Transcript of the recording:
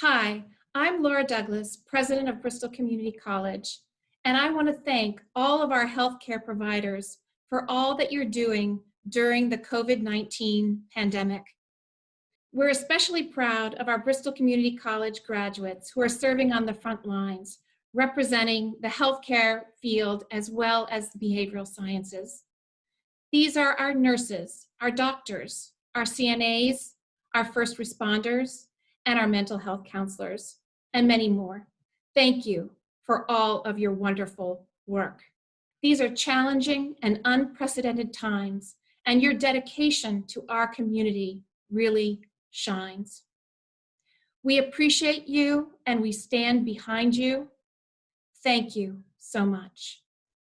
Hi, I'm Laura Douglas, President of Bristol Community College, and I want to thank all of our healthcare providers for all that you're doing during the COVID-19 pandemic. We're especially proud of our Bristol Community College graduates who are serving on the front lines, representing the healthcare field as well as the behavioral sciences. These are our nurses, our doctors, our CNAs, our first responders, and our mental health counselors, and many more. Thank you for all of your wonderful work. These are challenging and unprecedented times, and your dedication to our community really shines. We appreciate you and we stand behind you. Thank you so much.